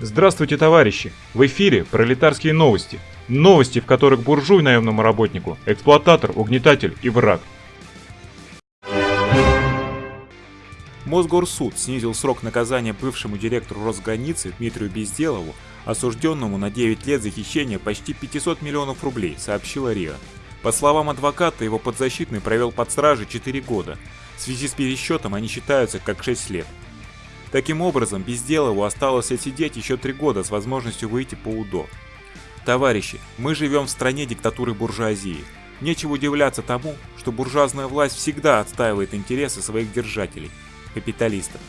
Здравствуйте, товарищи! В эфире пролетарские новости. Новости, в которых буржуй наемному работнику, эксплуататор, угнетатель и враг. Мосгорсуд снизил срок наказания бывшему директору Росграницы Дмитрию Безделову, осужденному на 9 лет за хищение почти 500 миллионов рублей, сообщила РИА. По словам адвоката, его подзащитный провел под стражей 4 года. В связи с пересчетом они считаются как 6 лет. Таким образом, Безделову осталось отсидеть еще три года с возможностью выйти по УДО. Товарищи, мы живем в стране диктатуры буржуазии. Нечего удивляться тому, что буржуазная власть всегда отстаивает интересы своих держателей – капиталистов.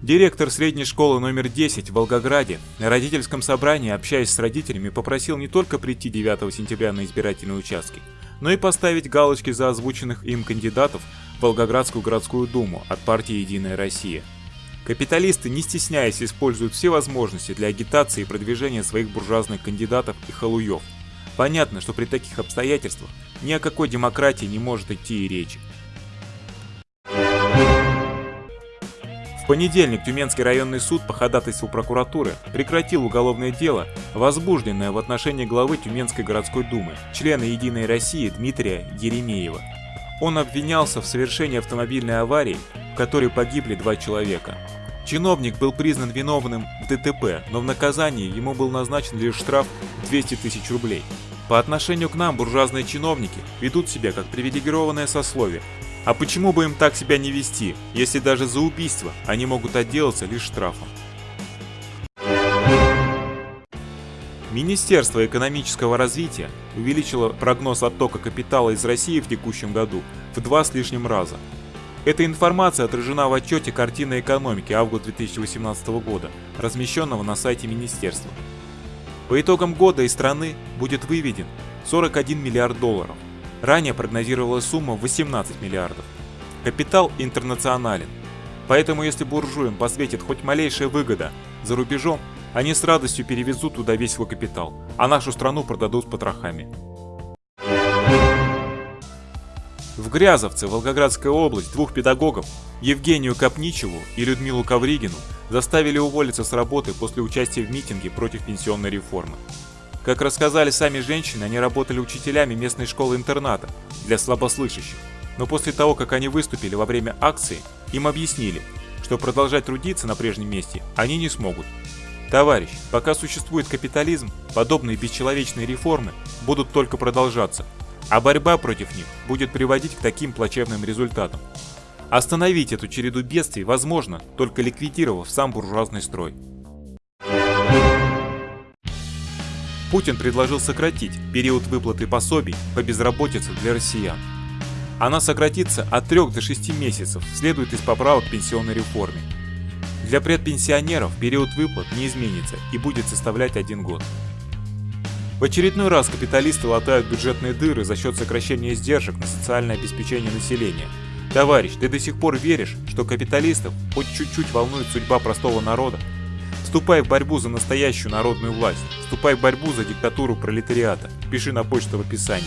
Директор средней школы номер 10 в Волгограде на родительском собрании, общаясь с родителями, попросил не только прийти 9 сентября на избирательные участки, но и поставить галочки за озвученных им кандидатов в Волгоградскую городскую думу от партии «Единая Россия». Капиталисты, не стесняясь, используют все возможности для агитации и продвижения своих буржуазных кандидатов и халуев. Понятно, что при таких обстоятельствах ни о какой демократии не может идти и речи. Понедельник Тюменский районный суд по ходатайству прокуратуры прекратил уголовное дело, возбужденное в отношении главы Тюменской городской думы, члена «Единой России» Дмитрия Еремеева. Он обвинялся в совершении автомобильной аварии, в которой погибли два человека. Чиновник был признан виновным в ДТП, но в наказании ему был назначен лишь штраф 200 тысяч рублей. По отношению к нам буржуазные чиновники ведут себя как привилегированное сословие, а почему бы им так себя не вести, если даже за убийство они могут отделаться лишь штрафом? Министерство экономического развития увеличило прогноз оттока капитала из России в текущем году в два с лишним раза. Эта информация отражена в отчете «Картина экономики» август 2018 года, размещенного на сайте министерства. По итогам года из страны будет выведен 41 миллиард долларов. Ранее прогнозировалась сумма 18 миллиардов. Капитал интернационален. Поэтому если буржуям посветит хоть малейшая выгода за рубежом, они с радостью перевезут туда весь свой капитал, а нашу страну продадут с потрохами. В Грязовце, Волгоградская область, двух педагогов, Евгению Капничеву и Людмилу Ковригину, заставили уволиться с работы после участия в митинге против пенсионной реформы. Как рассказали сами женщины, они работали учителями местной школы-интерната для слабослышащих. Но после того, как они выступили во время акции, им объяснили, что продолжать трудиться на прежнем месте они не смогут. Товарищ, пока существует капитализм, подобные бесчеловечные реформы будут только продолжаться, а борьба против них будет приводить к таким плачевным результатам. Остановить эту череду бедствий возможно, только ликвидировав сам буржуазный строй. Путин предложил сократить период выплаты пособий по безработице для россиян. Она сократится от 3 до 6 месяцев, следует из поправок к пенсионной реформе. Для предпенсионеров период выплат не изменится и будет составлять один год. В очередной раз капиталисты латают бюджетные дыры за счет сокращения издержек на социальное обеспечение населения. Товарищ, ты до сих пор веришь, что капиталистов хоть чуть-чуть волнует судьба простого народа? Вступай в борьбу за настоящую народную власть. Вступай в борьбу за диктатуру пролетариата. Пиши на почту в описании.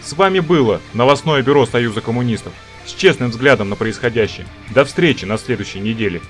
С вами было новостное бюро Союза коммунистов с честным взглядом на происходящее. До встречи на следующей неделе.